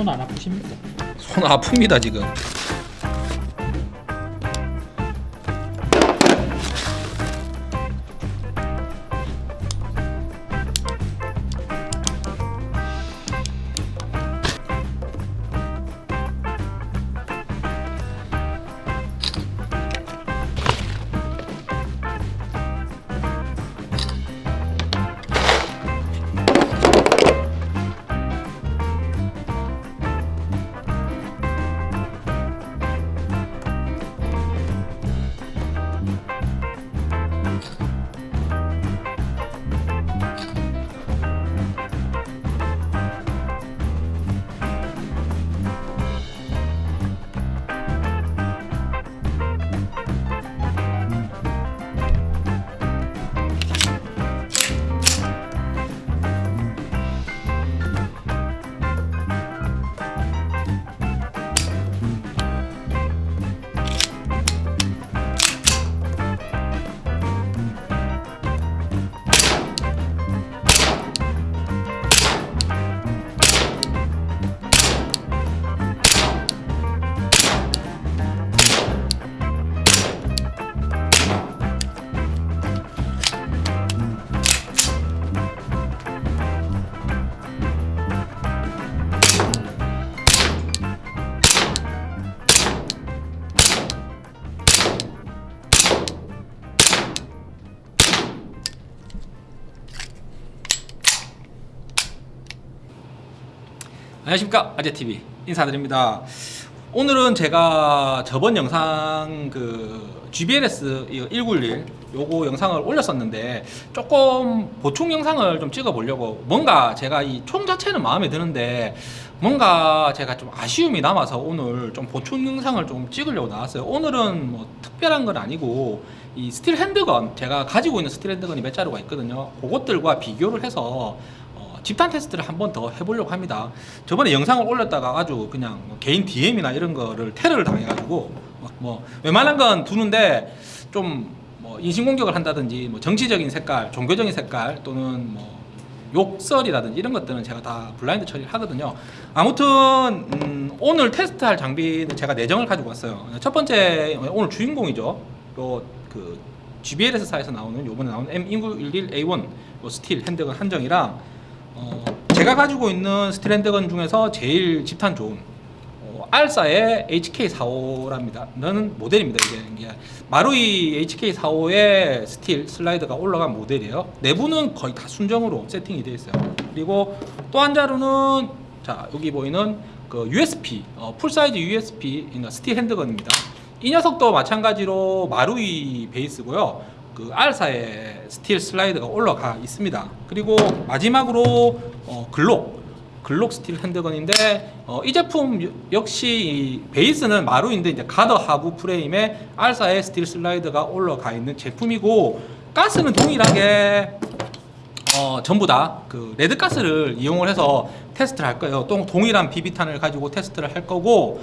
손 안 아프십니까? 손 아픕니다 지금 안녕하십니까. 아재TV 인사드립니다. 오늘은 제가 저번 영상 그 GBLS 1911 요거 영상을 올렸었는데 조금 보충 영상을 좀 찍어 보려고 뭔가 제가 이 총 자체는 마음에 드는데 뭔가 제가 좀 아쉬움이 남아서 오늘 좀 보충 영상을 좀 찍으려고 나왔어요. 오늘은 뭐 특별한 건 아니고 이 steel handgun 제가 가지고 있는 steel handgun이 몇 자루가 있거든요. 그것들과 비교를 해서 어, 집단 테스트를 한 번 더 해보려고 합니다. 저번에 영상을 올렸다가 아주 그냥 뭐 개인 DM이나 이런 거를 테러를 당해가지고 막뭐 웬만한 건 두는데 좀 뭐 인신공격을 한다든지 뭐 정치적인 색깔, 종교적인 색깔 또는 뭐 욕설이라든지 이런 것들은 제가 다 블라인드 처리를 하거든요. 아무튼 음, 오늘 테스트할 장비는 제가 내정을 가지고 왔어요. 첫 번째 오늘 주인공이죠. 요그 GBLS사에서 나오는 요번에 나오는 M1911A1 요 steel handgun 한정이랑 어, 제가 가지고 있는 steel handgun 중에서 제일 집탄 좋은 어, 알사의 HK45랍니다. 는 모델입니다. 이게, 마루이 HK45의 steel slide가 올라간 모델이에요. 내부는 거의 다 순정으로 세팅이 되어 있어요. 그리고 또 한 자루는 자 여기 보이는 그 USP 어, 풀사이즈 USB 스틸 핸드건입니다. 이 녀석도 마찬가지로 마루이 베이스고요. 그 알사의 steel slide가 올라가 있습니다. 그리고 마지막으로 어, 글록 글록 steel handgun인데 어, 이 제품 역시 이 베이스는 마루인데 이제 가더 하부 프레임에 알사의 steel slide가 올라가 있는 제품이고 가스는 동일하게 어, 전부 다 그 red gas를 이용을 해서 테스트를 할 거예요. 또 동일한 비비탄을 가지고 테스트를 할 거고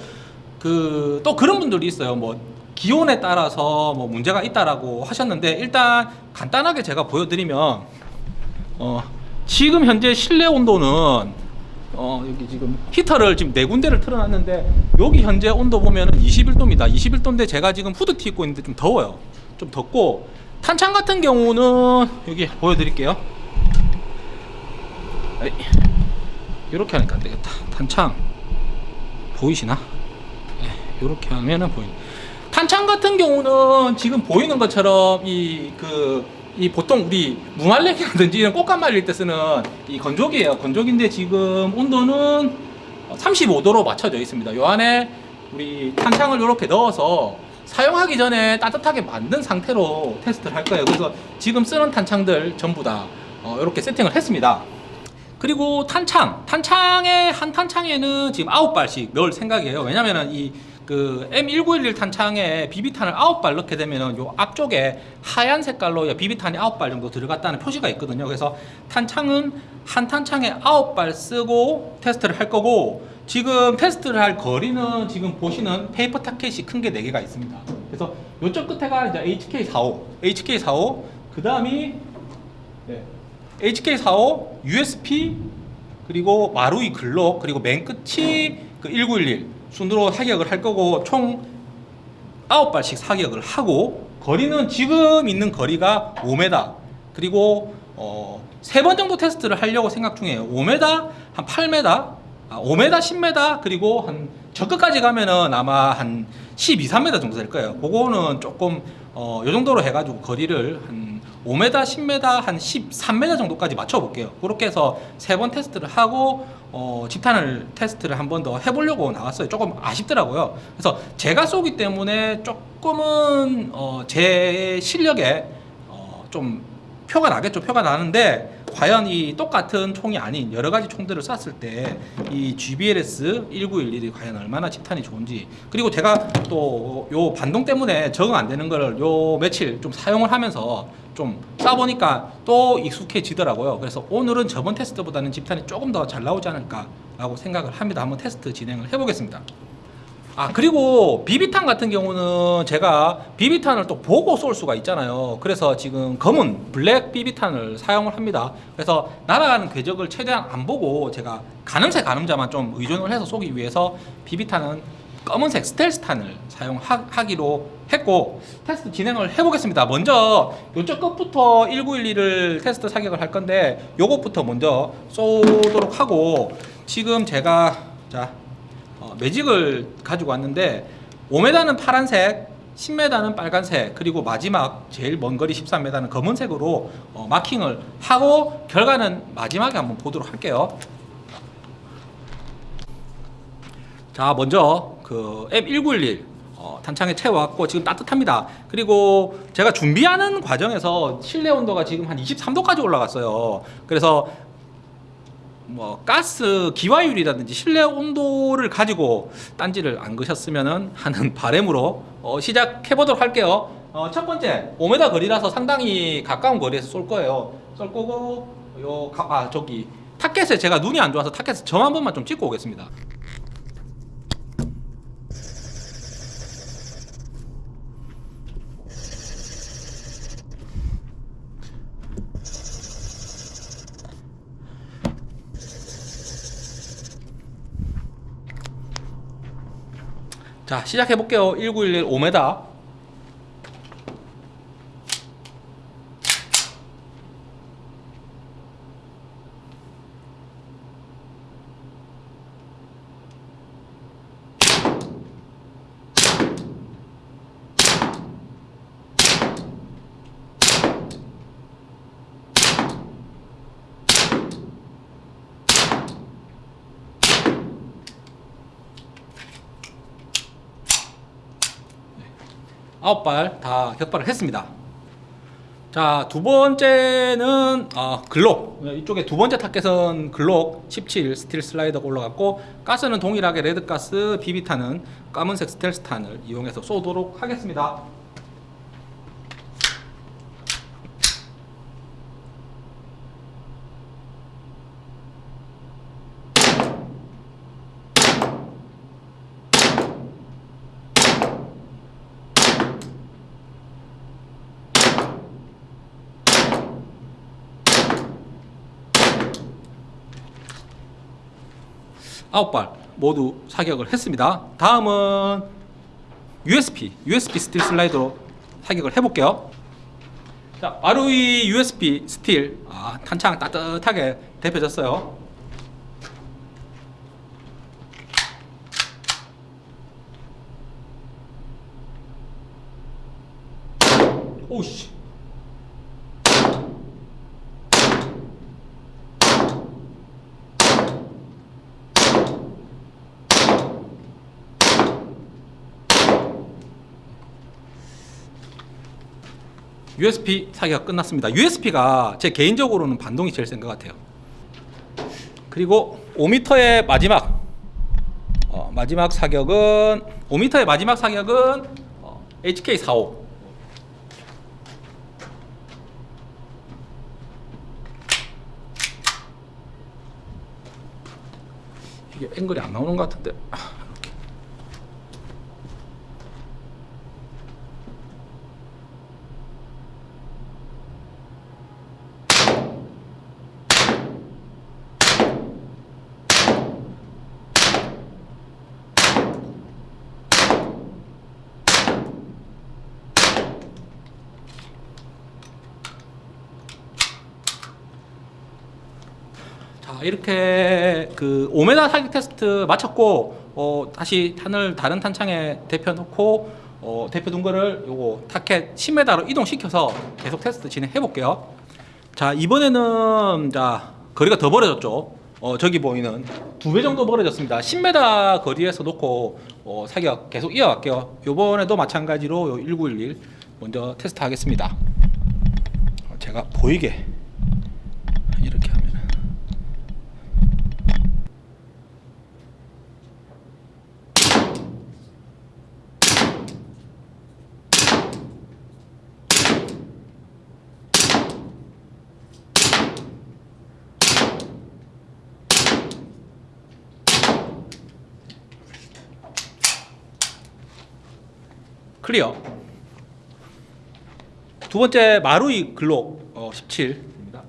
그 또 그런 분들이 있어요. 뭐 기온에 따라서 뭐 문제가 있다라고 하셨는데 일단 간단하게 제가 보여드리면 어, 지금 현재 실내 온도는 어, 여기 지금 히터를 지금 네 군데를 틀어놨는데 여기 현재 온도 보면 은 21도입니다. 21도인데 제가 지금 후드티 입고 있는데 좀 더워요. 좀 덥고 탄창 같은 경우는 여기 보여드릴게요. 이렇게 하니까 안 되겠다. 탄창 보이시나? 이렇게 하면은 보이. 탄창 같은 경우는 지금 보이는 것처럼 이 그 이 보통 우리 무말랭이라든지 이런 꽃감 말릴 때 쓰는 이 건조기예요. 건조기인데 지금 온도는 35도로 맞춰져 있습니다. 요 안에 우리 탄창을 이렇게 넣어서 사용하기 전에 따뜻하게 만든 상태로 테스트를 할 거예요. 그래서 지금 쓰는 탄창들 전부 다 어, 이렇게 세팅을 했습니다. 그리고 탄창, 탄창의 한 탄창에는 지금 아홉 발씩 넣을 생각이에요. 왜냐면은 이 그 M1911 탄창에 비비탄을 아홉 발 넣게 되면은 요 앞쪽에 하얀 색깔로 비비탄이 아홉 발 정도 들어갔다는 표시가 있거든요. 그래서 탄창은 한 탄창에 아홉 발 쓰고 테스트를 할 거고 지금 테스트를 할 거리는 지금 보시는 페이퍼 타켓이 큰 게 4개가 있습니다. 그래서 요쪽 끝에가 이제 HK45, HK45, 그 다음이 네. HK45, USP, 그리고 마루이 글록 그리고 맨 끝이 그 1911 순으로 사격을 할 거고 총 9발씩 사격을 하고 거리는 지금 있는 거리가 5m 그리고 어, 세번 정도 테스트를 하려고 생각 중이에요. 5m 한 8m 아, 5m 10m 그리고 한 저끝까지 가면은 아마 한 12, 3m 정도 될 거예요. 그거는 조금 어, 요 정도로 해가지고 거리를 한 5m, 10m, 한 13m 정도까지 맞춰볼게요. 그렇게 해서 세 번 테스트를 하고 어, 집탄을 테스트를 한 번 더 해보려고 나왔어요. 조금 아쉽더라고요. 그래서 제가 쏘기 때문에 조금은 어, 제 실력에 어, 좀 표가 나겠죠. 표가 나는데 과연 이 똑같은 총이 아닌 여러 가지 총들을 쐈을 때 이 GBLS 1911이 과연 얼마나 집탄이 좋은지 그리고 제가 또 요 반동 때문에 적응 안 되는 걸 요 며칠 좀 사용을 하면서 좀 쏴보니까 또 익숙해지더라고요. 그래서 오늘은 저번 테스트보다는 집탄이 조금 더 잘 나오지 않을까 라고 생각을 합니다. 한번 테스트 진행을 해보겠습니다. 아 그리고 비비탄 같은 경우는 제가 비비탄을 또 보고 쏠 수가 있잖아요 그래서 지금 검은 블랙 비비탄을 사용을 합니다 그래서 날아가는 궤적을 최대한 안 보고 제가 가늠쇠 가늠자만 좀 의존을 해서 쏘기 위해서 비비탄은 검은색 스텔스 탄을 사용하기로 했고 테스트 진행을 해보겠습니다. 먼저 요쪽 끝부터 1911을 테스트 사격을 할 건데 요것부터 먼저 쏘도록 하고 지금 제가 자 어, 매직을 가지고 왔는데 5m는 파란색 10m는 빨간색 그리고 마지막 제일 먼 거리 13m는 검은색으로 어, 마킹을 하고 결과는 마지막에 한번 보도록 할게요. 자 먼저 그 M1911 어, 탄창에 채워왔고 지금 따뜻합니다 그리고 제가 준비하는 과정에서 실내 온도가 지금 한 23도까지 올라갔어요 그래서 뭐 가스 기화율이라든지 실내 온도를 가지고 딴지를 안 거셨으면 하는 바램으로 어, 시작해 보도록 할게요. 어, 첫 번째 5m 거리라서 상당히 가까운 거리에서 쏠 거예요. 쏠 거고 요 아 저기 타켓에 제가 눈이 안 좋아서 타켓에 점 한 번만 좀 찍고 오겠습니다. 자 시작해 볼게요. 1911 5m 아홉 발 다 격발을 했습니다. 자, 두 번째는 어, 글록. 이쪽에 두 번째 타켓은 글록 17 스틸 슬라이더가 올라갔고 가스는 동일하게 red가스 비비탄은 까만색 스텔스탄을 이용해서 쏘도록 하겠습니다. 아홉 발 모두 사격을 했습니다. 다음은 USP, USP 스틸 슬라이더로 사격을 해볼게요. 자, 마루이 USP 스틸 아, 탄창 따뜻하게 데펴졌어요. 오씨. USP 사기가 끝났습니다. USP가 제 개인적으로는 반동이 제일 센 것 같아요. 그리고 5m의 마지막 어, 마지막 사격은 5m의 마지막 사격은 어, HK45 이게 앵글이 안 나오는 것 같은데 자 이렇게 그 5m 사격 테스트 마쳤고 어, 다시 탄을 다른 탄창에 데펴 놓고 어, 데펴 둔 거를 요거 타켓 10m로 이동시켜서 계속 테스트 진행해 볼게요. 자 이번에는 자 거리가 더 벌어졌죠. 어, 저기 보이는 두 배 정도 벌어졌습니다. 10m 거리에서 놓고 어, 사격 계속 이어갈게요. 요번에도 마찬가지로 요 1911 먼저 테스트 하겠습니다. 어, 제가 보이게 하면 클리어. 두 번째 마루이 글록 어, 17입니다.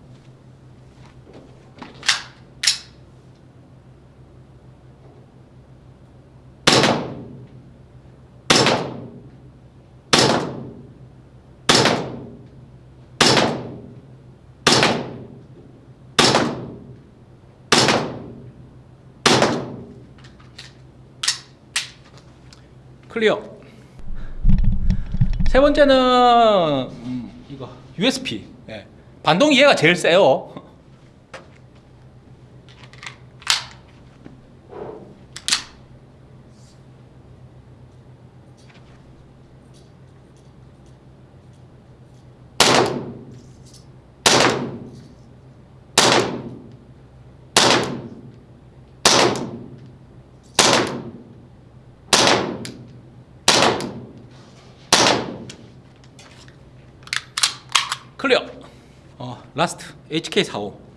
클리어. 세 번째는 음, 이거 USP. 예. 반동이 얘가 제일 세요. 클리어. 어, 라스트 HK45.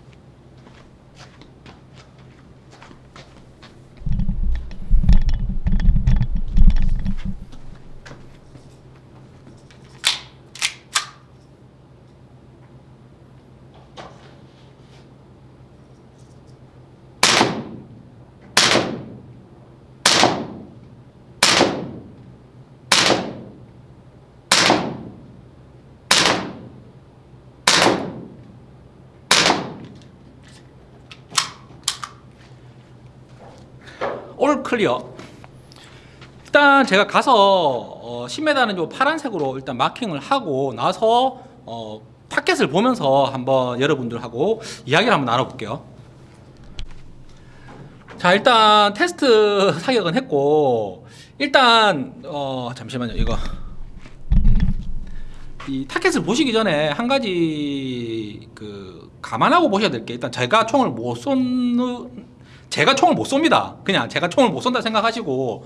All clear. 일단 제가 가서 어, 10m는 요 파란색으로 일단 마킹을 하고 나서 어, 타켓을 보면서 한번 여러분들하고 이야기를 한번 나눠볼게요. 자 일단 테스트 사격은 했고 일단 어, 잠시만요 이거 음, 이 타켓을 보시기 전에 한 가지 그 감안하고 보셔야 될 게 일단 제가 총을 못 쏘는 제가 총을 못 쏩니다. 그냥 제가 총을 못 쏜다 생각하시고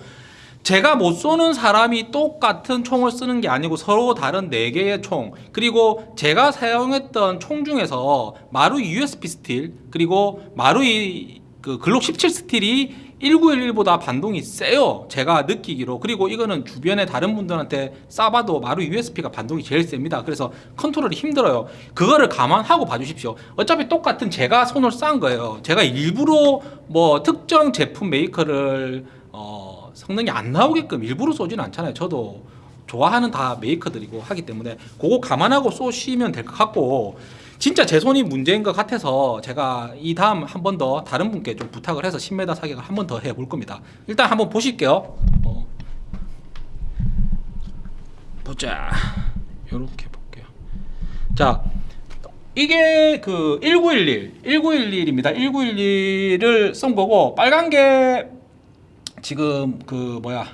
제가 못 쏘는 사람이 똑같은 총을 쓰는 게 아니고 서로 다른 네 개의 총 그리고 제가 사용했던 총 중에서 마루이 USP 스틸 그리고 마루이 그 글록 17 스틸이 1911보다 반동이 세요. 제가 느끼기로. 그리고 이거는 주변에 다른 분들한테 쏴봐도 마루 USP가 반동이 제일 셉니다. 그래서 컨트롤이 힘들어요. 그거를 감안하고 봐주십시오. 어차피 똑같은 제가 손으로 쏜 거예요. 제가 일부러 뭐 특정 제품 메이커를 어, 성능이 안 나오게끔 일부러 쏘지는 않잖아요. 저도 좋아하는 다 메이커들이고 하기 때문에 그거 감안하고 보시면 될 것 같고 진짜 제 손이 문제인 것 같아서 제가 이 다음 한 번 더 다른 분께 좀 부탁을 해서 10m 사격을 한 번 더 해 볼 겁니다. 일단 한번 보실게요. 어. 보자. 요렇게 볼게요. 자, 이게 그 1911, 1911입니다. 1911을 쏜 거고 빨간 게 지금 그 뭐야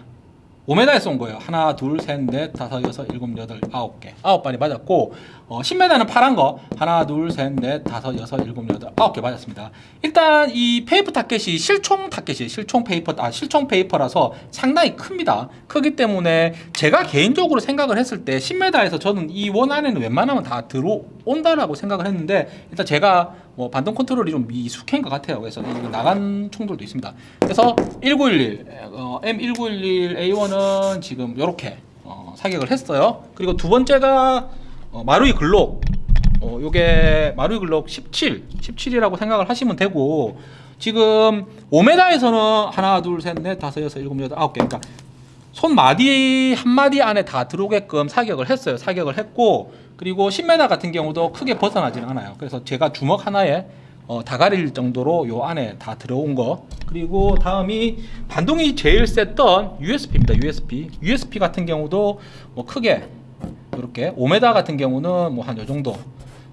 5m에 쏜 거예요. 하나, 둘, 셋, 넷, 다섯, 여섯, 일곱, 여덟, 아홉 개. 아홉 발이 맞았고, 어, 10m는 파란 거. 하나, 둘, 셋, 넷, 다섯, 여섯, 일곱, 여덟, 아홉 개 맞았습니다. 일단 이 페이퍼 타켓이 실총 타켓이 실총 페이퍼, 아, 실총 페이퍼라서 상당히 큽니다. 크기 때문에 제가 개인적으로 생각을 했을 때 10m에서 저는 이 원 안에는 웬만하면 다 들어온다라고 생각을 했는데, 일단 제가 뭐 반동 컨트롤이 좀 미숙한 것 같아요. 그래서 이 나간 총들도 있습니다. 그래서 1911, 어, M1911A1은 지금 이렇게 어, 사격을 했어요. 그리고 두 번째가 어, 마루이 글록. 어, 요게 마루이 글록 17, 17이라고 생각을 하시면 되고 지금 5m에서는 하나, 둘, 셋, 넷, 다섯, 여섯, 일곱, 여덟, 아홉 개. 그러니까 손 마디 한 마디 안에 다 들어오게끔 사격을 했어요. 사격을 했고 그리고 10m 같은 경우도 크게 벗어나지는 않아요. 그래서 제가 주먹 하나에 어, 다 가릴 정도로 요 안에 다 들어온 거. 그리고 다음이 반동이 제일 셌던 USB입니다 USB USB 같은 경우도 뭐 크게 이렇게 5m 같은 경우는 뭐 한 요 정도.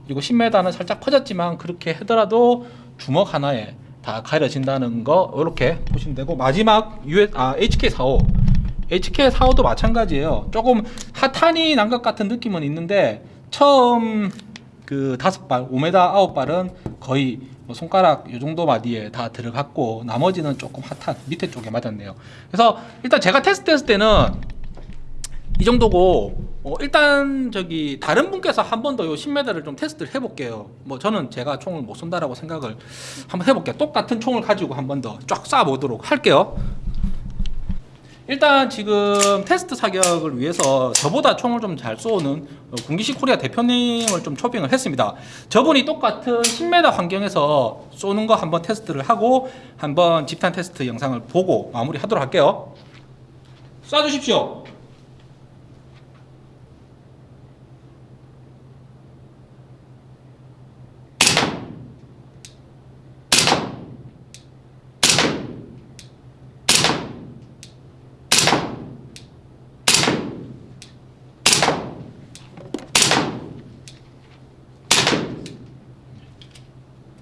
그리고 10m는 살짝 퍼졌지만 그렇게 하더라도 주먹 하나에 다 가려진다는 거 이렇게 보시면 되고 마지막 US, 아, HK45 HK45도 마찬가지예요. 조금 핫한이 난 것 같은 느낌은 있는데 처음 그 다섯 발 5m 아홉 발은 거의 뭐 손가락 요 정도 마디에 다 들어갔고 나머지는 조금 하탄 밑에 쪽에 맞았네요 그래서 일단 제가 테스트했을 때는 이 정도고 어, 일단 저기 다른 분께서 한 번 더 요 10m를 좀 테스트를 해볼게요. 뭐 저는 제가 총을 못 쏜다라고 생각을 한번 해볼게요. 똑같은 총을 가지고 한 번 더 쫙 쏴보도록 할게요. 일단 지금 테스트 사격을 위해서 저보다 총을 좀 잘 쏘는 어, 군기식 코리아 대표님을 좀 초빙을 했습니다. 저분이 똑같은 10m 환경에서 쏘는 거 한번 테스트를 하고 한번 집탄 테스트 영상을 보고 마무리 하도록 할게요. 쏴주십시오.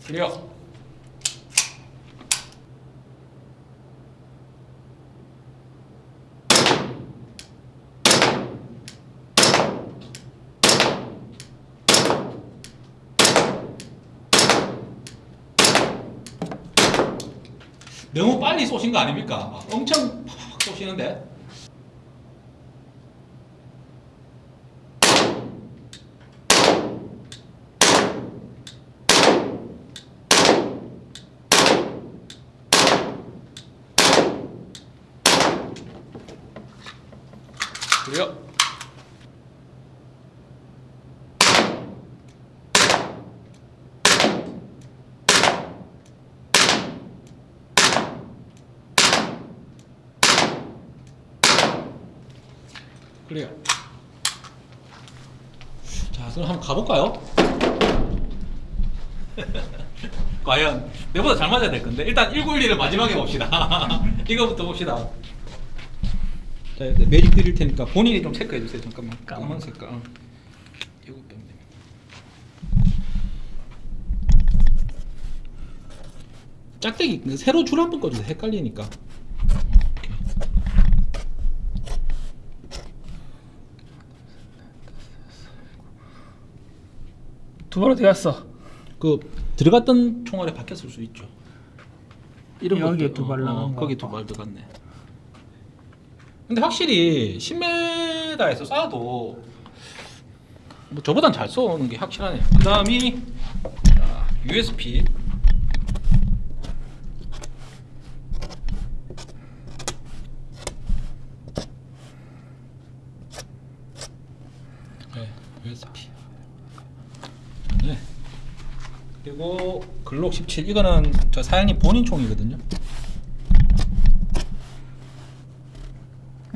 클리어. 너무 빨리 쏘신 거 아닙니까? 막 엄청 팍팍 쏘시는데. 그래요. 그래요. 자, 그럼 한번 가볼까요? 과연 내보다 잘 맞아야 될 건데 일단 1912를 마지막에 봅시다. 이거부터 봅시다. 자, 매직 드릴 테니까 본인이 좀 체크해 주세요. 잠깐만. 까만 색깔. 어. 이거 빼면 됩니다. 짝대기 그 새로 줄 한번 꺼주세요. 헷갈리니까. 두발 어디 갔어? 그 들어갔던 총알에 박혔을 수 있죠. 이런 여기에 것들, 두발 나간 거 거기 두발 들어갔네. 근데 확실히 10m에서 쏴도 뭐 저보단 잘 쏘는 게 확실하네요. 그다음이 자, USP 네, USP. 네. 글록 17 이거는 저 사장님 본인 총이거든요.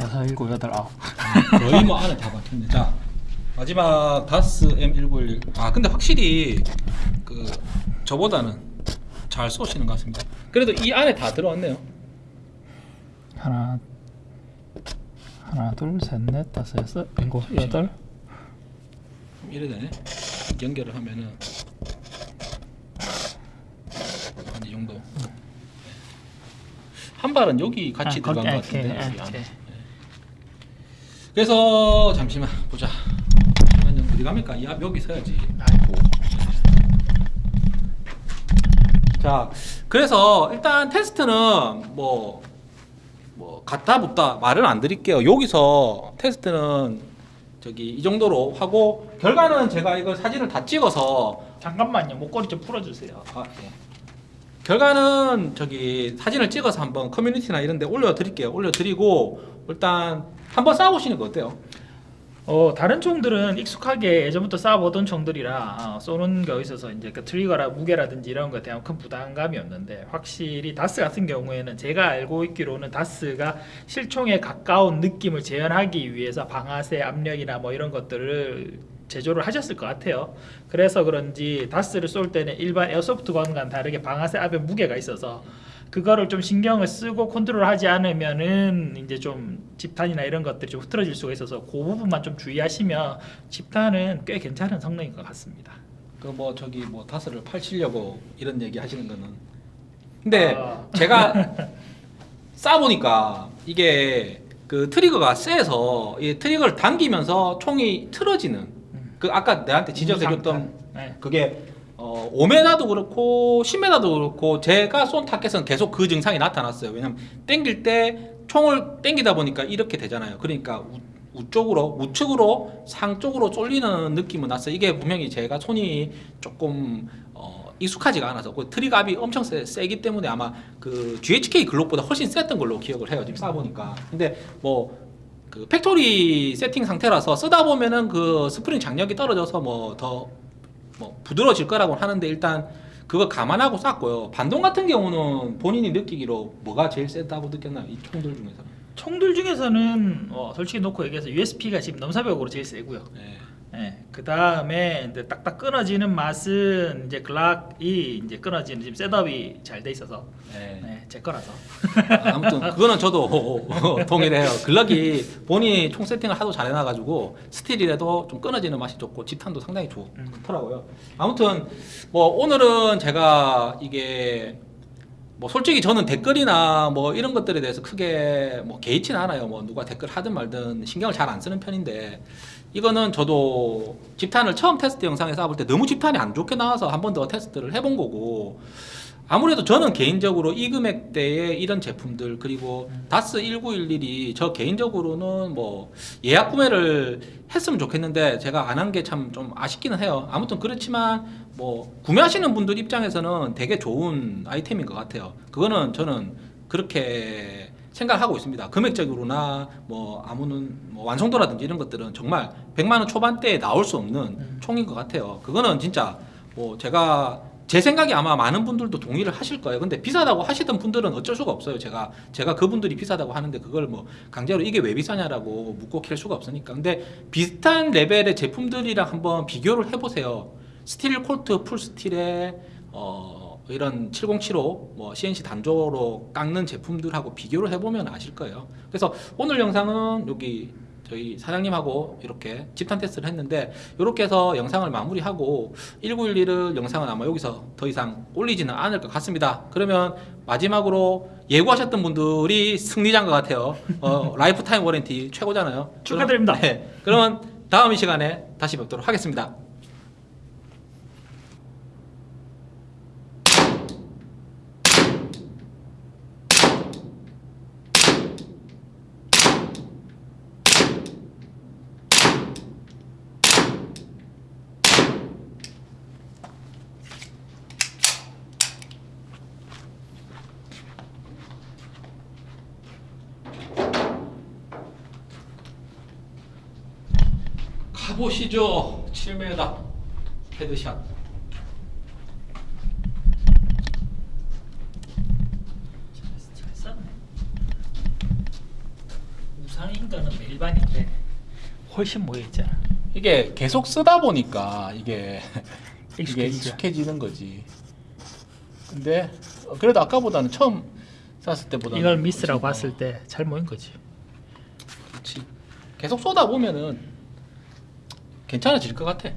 여섯, 일곱, 여덟, 아홉. 거의 뭐 안에 다 박혔네. 자 마지막 다스 M1911. 아 근데 확실히 그 저보다는 잘 쏘시는 것 같습니다. 그래도 이 안에 다 들어왔네요. 하나, 하나, 둘, 셋, 넷, 다섯, 여섯, 일곱, 여덟. 이래 되네. 연결을 하면은 한 이 정도. 한 발은 여기 같이 아, 들어간 것 같은데. 이렇게, 여기 안에. 이렇게. 그래서 잠시만 보자. 잠시만요. 어디 갑니까? 이앞 여기 서야지. 아이고. 자, 그래서 일단 테스트는 뭐, 뭐 갖다 붙다 말은 안 드릴게요. 여기서 테스트는 저기 이 정도로 하고 결과는 제가 이거 사진을 다 찍어서 잠깐만요. 목걸이 좀 풀어주세요. 아, 예. 결과는 저기 사진을 찍어서 한번 커뮤니티나 이런 데 올려드릴게요. 올려드리고 일단 한번 싸우시는 거 어때요? 어 다른 총들은 익숙하게 예전부터 쏴보던 총들이라 어, 쏘는 거 있어서 이제 그 트리거라 무게라든지 이런 것에 대한 큰 부담감이 없는데 확실히 다스 같은 경우에는 제가 알고 있기로는 다스가 실총에 가까운 느낌을 재현하기 위해서 방아쇠 압력이나 뭐 이런 것들을 제조를 하셨을 것 같아요. 그래서 그런지 다스를 쏠 때는 일반 에어소프트건과는 다르게 방아쇠 앞에 무게가 있어서 그거를 좀 신경을 쓰고 컨트롤하지 않으면은 이제 좀 집탄이나 이런 것들이 좀 흐트러질 수가 있어서 그 부분만 좀 주의하시면 집탄은 꽤 괜찮은 성능인 것 같습니다. 그 뭐 저기 뭐 다스를 팔치려고 이런 얘기 하시는 거는 근데 아. 제가 쏴보니까 이게 그 트리거가 세서 이 트리거를 당기면서 총이 틀어지는 그 아까 내한테 지적해줬던 네. 그게 어 5m도 그렇고 10m도 그렇고 제가 쏜 타켓은 계속 그 증상이 나타났어요. 왜냐면 땡길 때 총을 땡기다 보니까 이렇게 되잖아요. 그러니까 우, 우쪽으로 우측으로 상쪽으로 쏠리는 느낌은 났어요. 이게 분명히 제가 손이 조금 어, 익숙하지가 않아서 그 트리거압이 엄청 세, 세기 때문에 아마 그 GHK 글록보다 훨씬 셌던 걸로 기억을 해요. 지금 쏴 보니까. 근데 뭐 그 factory 세팅 상태라서 쓰다 보면은 그 스프링 장력이 떨어져서 뭐 더뭐 부드러워질 거라고 하는데 일단 그거 감안하고 쐈고요. 반동 같은 경우는 본인이 느끼기로 뭐가 제일 세다고 느꼈나요? 이 총들 중에서. 총들 중에서는 어, 솔직히 놓고 얘기해서 USP가 지금 넘사벽으로 제일 세고요. 네. 네, 그 다음에 이제 딱딱 끊어지는 맛은 이제 글락이 이제 끊어지는 지금 setup이 잘 돼 있어서 네. 네, 제 거라서 아무튼 그거는 저도 동일해요. 글럭이 본인이 총 세팅을 하도 잘 해놔가지고 스틸이라도 좀 끊어지는 맛이 좋고 집탄도 상당히 좋, 음. 좋더라고요. 아무튼 뭐 오늘은 제가 이게 뭐 솔직히 저는 댓글이나 뭐 이런 것들에 대해서 크게 뭐 개의치는 않아요. 뭐 누가 댓글 하든 말든 신경을 잘 안 쓰는 편인데 이거는 저도 집탄을 처음 테스트 영상에 쏴볼 때 너무 집탄이 안 좋게 나와서 한 번 더 테스트를 해본 거고 아무래도 저는 개인적으로 이 금액대에 이런 제품들 그리고 다스 1911이 저 개인적으로는 뭐 예약 구매를 했으면 좋겠는데 제가 안 한 게 참 좀 아쉽기는 해요. 아무튼 그렇지만 뭐 구매하시는 분들 입장에서는 되게 좋은 아이템인 것 같아요. 그거는 저는 그렇게 생각을 하고 있습니다. 금액적으로나 뭐 아무는 뭐 완성도라든지 이런 것들은 정말 100만 원 초반대에 나올 수 없는 총인 것 같아요. 그거는 진짜 뭐 제가 제 생각에 아마 많은 분들도 동의를 하실 거예요. 근데 비싸다고 하시던 분들은 어쩔 수가 없어요. 제가 제가 그분들이 비싸다고 하는데 그걸 뭐 강제로 이게 왜 비싸냐라고 묻고 캘 수가 없으니까. 근데 비슷한 레벨의 제품들이랑 한번 비교를 해보세요. 스틸 콜트 full steel에 어 이런 7075 뭐 CNC 단조로 깎는 제품들하고 비교를 해보면 아실 거예요. 그래서 오늘 영상은 여기 저희 사장님하고 이렇게 집탄 테스트를 했는데 이렇게 해서 영상을 마무리하고 1911을 영상은 아마 여기서 더 이상 올리지는 않을 것 같습니다. 그러면 마지막으로 예구하셨던 분들이 승리자인 것 같아요. 어, lifetime warranty 최고잖아요. 축하드립니다. 그럼, 네, 그러면 다음 이 시간에 다시 뵙도록 하겠습니다. 가 보시죠. 7m headshot. 잘 쌌네. 우상인가는 일반인데 훨씬 모여 있잖아. 이게 계속 쓰다 보니까 이게 이게. 익숙해지는 거지. 근데 어, 그래도 아까보다는 처음 쐈을 때보다 이걸 미스라고 봤을 때 잘 모인 거지. 그렇지. 계속 쏘다 보면은 괜찮아질 것 같아.